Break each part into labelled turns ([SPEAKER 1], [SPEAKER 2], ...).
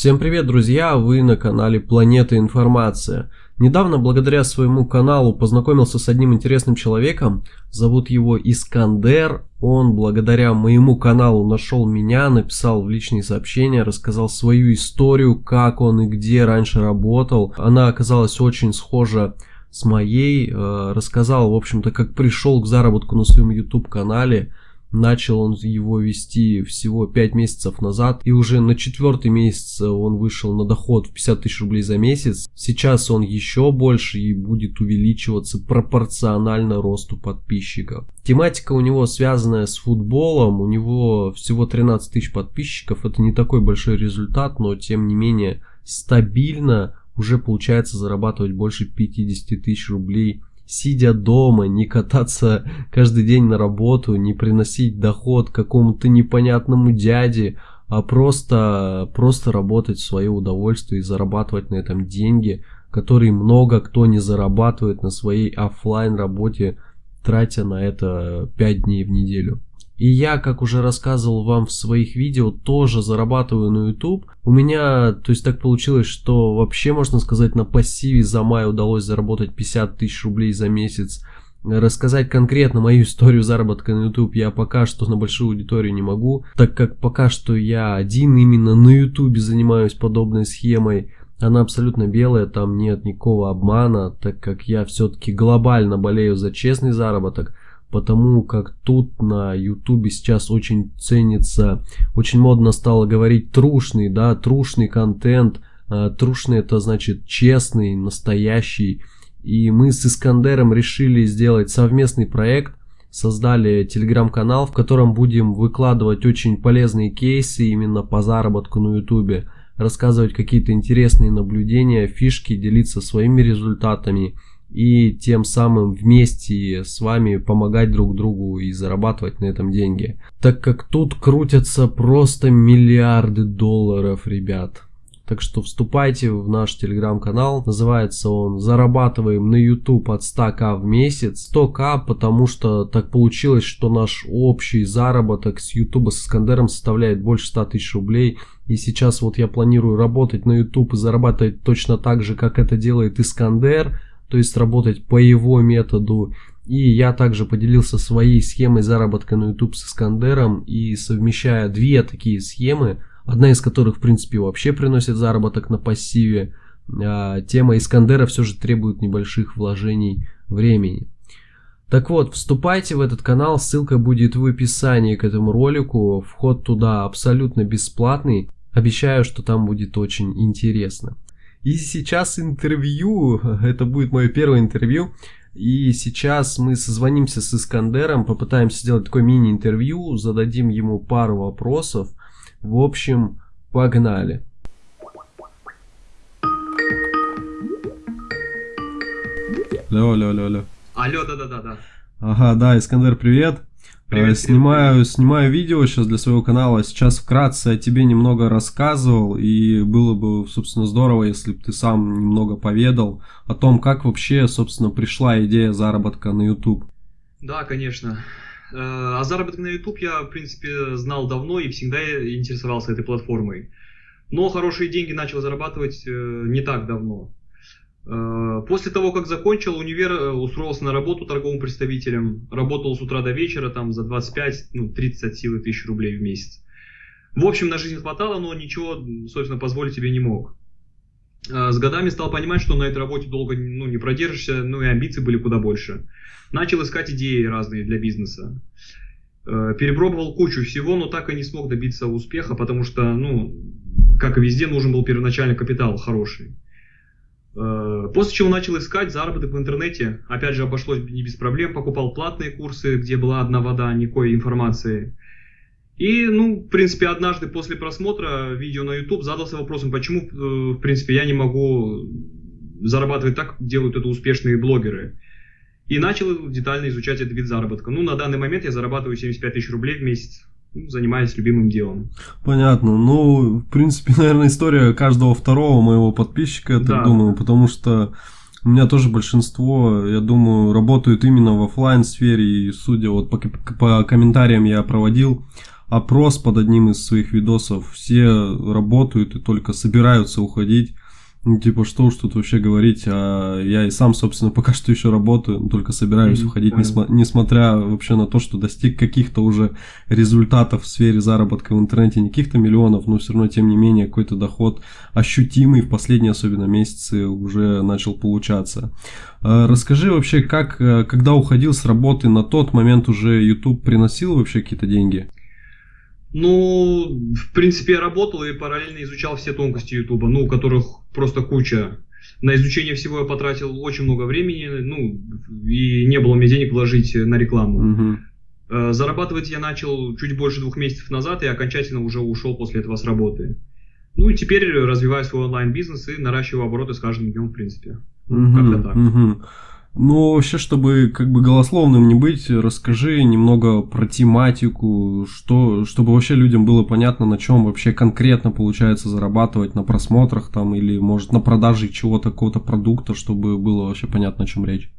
[SPEAKER 1] Всем привет, друзья! Вы на канале Планета Информация. Недавно, благодаря своему каналу, познакомился с одним интересным человеком. Зовут его Искандер. Он, благодаря моему каналу, нашел меня, написал в личные сообщения, рассказал свою историю, как он и где раньше работал. Она оказалась очень схожа с моей. Э, рассказал, в общем-то, как пришел к заработку на своем YouTube-канале Начал он его вести всего 5 месяцев назад, и уже на четвертый месяц он вышел на доход в 50 тысяч рублей за месяц. Сейчас он еще больше и будет увеличиваться пропорционально росту подписчиков. Тематика у него связанная с футболом, у него всего 13 тысяч подписчиков, это не такой большой результат, но тем не менее стабильно уже получается зарабатывать больше 50 тысяч рублей сидя дома, не кататься каждый день на работу, не приносить доход какому-то непонятному дяде, а просто, просто работать в свое удовольствие и зарабатывать на этом деньги, которые много кто не зарабатывает на своей офлайн работе, тратя на это 5 дней в неделю. И я, как уже рассказывал вам в своих видео, тоже зарабатываю на YouTube. У меня, то есть так получилось, что вообще, можно сказать, на пассиве за май удалось заработать 50 тысяч рублей за месяц. Рассказать конкретно мою историю заработка на YouTube я пока что на большую аудиторию не могу, так как пока что я один именно на YouTube занимаюсь подобной схемой. Она абсолютно белая, там нет никакого обмана, так как я все-таки глобально болею за честный заработок потому как тут на ютубе сейчас очень ценится, очень модно стало говорить трушный, да, трушный контент, а, трушный это значит честный, настоящий, и мы с Искандером решили сделать совместный проект, создали телеграм-канал, в котором будем выкладывать очень полезные кейсы именно по заработку на ютубе, рассказывать какие-то интересные наблюдения, фишки, делиться своими результатами, и тем самым вместе с вами помогать друг другу и зарабатывать на этом деньги. Так как тут крутятся просто миллиарды долларов, ребят. Так что вступайте в наш телеграм-канал. Называется он «Зарабатываем на YouTube от 100к в месяц». 100к, потому что так получилось, что наш общий заработок с YouTube с Искандером составляет больше 100 тысяч рублей. И сейчас вот я планирую работать на YouTube и зарабатывать точно так же, как это делает Искандер то есть работать по его методу. И я также поделился своей схемой заработка на YouTube с Искандером и совмещая две такие схемы, одна из которых в принципе вообще приносит заработок на пассиве, а тема Искандера все же требует небольших вложений времени. Так вот, вступайте в этот канал, ссылка будет в описании к этому ролику, вход туда абсолютно бесплатный, обещаю, что там будет очень интересно. И сейчас интервью, это будет мое первое интервью. И сейчас мы созвонимся с Искандером, попытаемся сделать такое мини-интервью, зададим ему пару вопросов. В общем, погнали. Алло, алло, алло, алло.
[SPEAKER 2] Алло, да-да-да.
[SPEAKER 1] Ага, да, Искандер, привет. Привет, снимаю, снимаю видео сейчас для своего канала. Сейчас вкратце о тебе немного рассказывал. И было бы, собственно, здорово, если бы ты сам немного поведал о том, как вообще, собственно, пришла идея заработка на YouTube.
[SPEAKER 2] Да, конечно. Э, о заработке на YouTube я, в принципе, знал давно и всегда интересовался этой платформой. Но хорошие деньги начал зарабатывать э, не так давно. Э, после того, как закончил универ, э, устроился на работу торговым представителем. Работал с утра до вечера, там за 25, ну, 30 от силы тысяч рублей в месяц. В общем, на жизнь хватало, но ничего, собственно, позволить себе не мог. Э, с годами стал понимать, что на этой работе долго ну, не продержишься, ну и амбиции были куда больше. Начал искать идеи разные для бизнеса. Перепробовал кучу всего, но так и не смог добиться успеха, потому что, ну, как и везде, нужен был первоначальный капитал хороший. После чего начал искать заработок в интернете. Опять же, обошлось не без проблем. Покупал платные курсы, где была одна вода, никакой информации. И, ну, в принципе, однажды после просмотра видео на YouTube задался вопросом, почему, э, в принципе, я не могу зарабатывать так, как делают это успешные блогеры. И начал детально изучать этот вид заработка. Ну, на данный момент я зарабатываю 75 тысяч рублей в месяц ну, занимаясь любимым делом.
[SPEAKER 1] Понятно. Ну, в принципе, наверное, история каждого второго моего подписчика, я так да. думаю, потому что у меня тоже большинство, я думаю, работают именно в офлайн сфере, и судя вот по, по комментариям я проводил опрос под одним из своих видосов. Все работают и только собираются уходить. Ну, типа, что уж тут вообще говорить, а я и сам, собственно, пока что еще работаю, только собираюсь mm-hmm. уходить, несма- несмотря вообще на то, что достиг каких-то уже результатов в сфере заработка в интернете, не каких-то миллионов, но все равно, тем не менее, какой-то доход ощутимый в последние, особенно месяцы, уже начал получаться. А, расскажи вообще, как, э, когда уходил с работы, на тот момент уже YouTube приносил вообще какие-то деньги?
[SPEAKER 2] Ну, в принципе, я работал и параллельно изучал все тонкости Ютуба, ну, которых просто куча. На изучение всего я потратил очень много времени, ну, и не было мне денег вложить на рекламу. Угу. Зарабатывать я начал чуть больше двух месяцев назад и окончательно уже ушел после этого с работы. Ну и теперь развиваю свой онлайн-бизнес и наращиваю обороты с каждым днем, в принципе.
[SPEAKER 1] Угу, Как-то так. Угу. Ну, вообще, чтобы как бы голословным не быть, расскажи немного про тематику, что, чтобы вообще людям было понятно, на чем вообще конкретно получается зарабатывать на просмотрах там или, может, на продаже чего-то, какого-то продукта, чтобы было вообще понятно, о чем речь.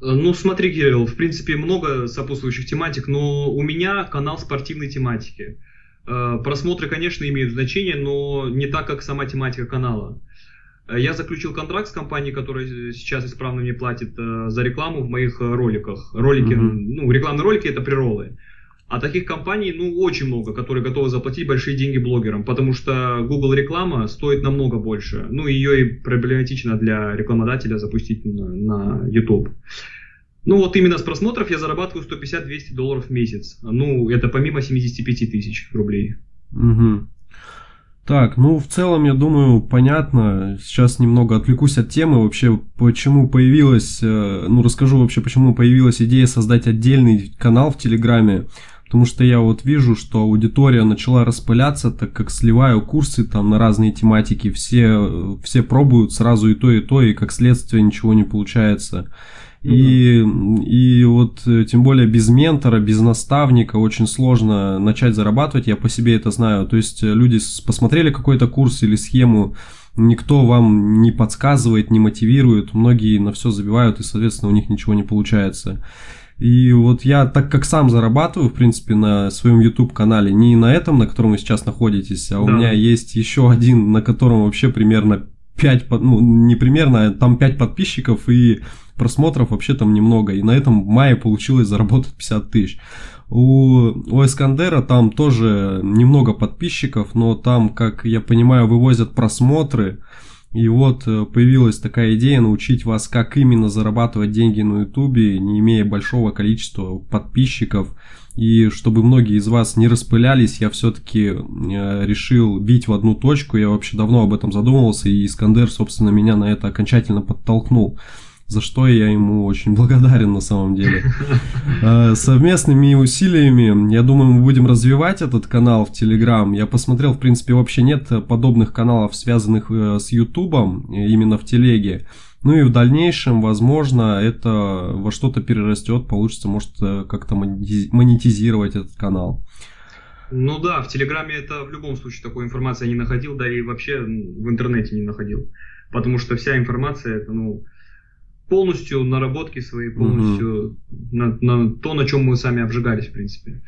[SPEAKER 2] Ну, смотри, Кирилл, в принципе, много сопутствующих тематик, но у меня канал спортивной тематики. Э, просмотры, конечно, имеют значение, но не так, как сама тематика канала. Э, я заключил контракт с компанией, которая сейчас исправно мне платит э, за рекламу в моих э, роликах. Ролики, mm-hmm. ну, рекламные ролики это приролы. А таких компаний, ну, очень много, которые готовы заплатить большие деньги блогерам, потому что Google реклама стоит намного больше. Ну, ее и проблематично для рекламодателя запустить на, на YouTube. Ну, вот именно с просмотров я зарабатываю 150-200 долларов в месяц. Ну, это помимо 75 тысяч рублей.
[SPEAKER 1] Угу. Так, ну в целом, я думаю, понятно. Сейчас немного отвлекусь от темы. Вообще, почему появилась, э, ну расскажу вообще, почему появилась идея создать отдельный канал в Телеграме. Потому что я вот вижу, что аудитория начала распыляться, так как сливаю курсы там на разные тематики. Все, все пробуют сразу и то, и то, и как следствие ничего не получается. Ну и, и вот э, тем более без ментора, без наставника очень сложно начать зарабатывать, я по себе это знаю. То есть э, люди посмотрели какой-то курс или схему, никто вам не подсказывает, не мотивирует, многие на все забивают и, соответственно, у них ничего не получается. И вот я, так как сам зарабатываю, в принципе, на своем YouTube-канале, не на этом, на котором вы сейчас находитесь, а да. у меня есть еще один, на котором вообще примерно 5, ну, не примерно, а там 5 подписчиков и просмотров вообще там немного. И на этом в мае получилось заработать 50 тысяч. У, у Эскандера там тоже немного подписчиков, но там, как я понимаю, вывозят просмотры. И вот э, появилась такая идея научить вас, как именно зарабатывать деньги на ютубе, не имея большого количества подписчиков. И чтобы многие из вас не распылялись, я все-таки э, решил бить в одну точку. Я вообще давно об этом задумывался, и Искандер, собственно, меня на это окончательно подтолкнул за что я ему очень благодарен на самом деле. Э, совместными усилиями, я думаю, мы будем развивать этот канал в Телеграм. Я посмотрел, в принципе, вообще нет подобных каналов, связанных э, с Ютубом, именно в Телеге. Ну и в дальнейшем, возможно, это во что-то перерастет, получится, может, как-то монетизировать этот канал.
[SPEAKER 2] Ну да, в Телеграме это в любом случае такой информации я не находил, да и вообще в интернете не находил. Потому что вся информация, это, ну, полностью наработки свои, полностью угу. на, на то, на чем мы сами обжигались, в принципе.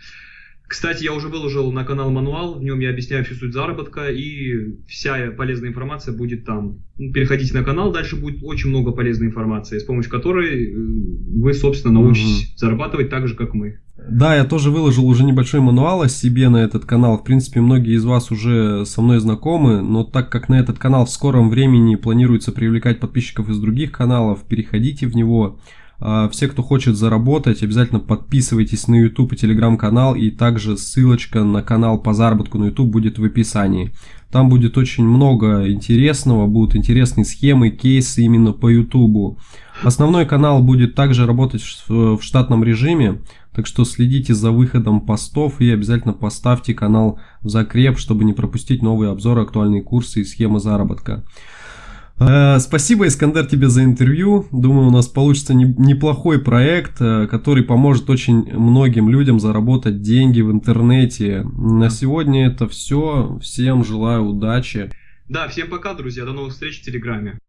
[SPEAKER 2] Кстати, я уже выложил на канал мануал, в нем я объясняю всю суть заработка, и вся полезная информация будет там. Ну, переходите на канал, дальше будет очень много полезной информации, с помощью которой э, вы, собственно, научитесь угу. зарабатывать так же, как мы.
[SPEAKER 1] Да, я тоже выложил уже небольшой мануал о себе на этот канал. В принципе, многие из вас уже со мной знакомы, но так как на этот канал в скором времени планируется привлекать подписчиков из других каналов, переходите в него. А, все, кто хочет заработать, обязательно подписывайтесь на YouTube и Telegram канал, и также ссылочка на канал по заработку на YouTube будет в описании. Там будет очень много интересного, будут интересные схемы, кейсы именно по YouTube. Основной канал будет также работать в штатном режиме, так что следите за выходом постов и обязательно поставьте канал в закреп, чтобы не пропустить новые обзоры, актуальные курсы и схемы заработка. Э, спасибо, Искандер, тебе за интервью. Думаю, у нас получится неплохой проект, э, который поможет очень многим людям заработать деньги в интернете. На сегодня это все. Всем желаю удачи.
[SPEAKER 2] Да, всем пока, друзья. До новых встреч в Телеграме.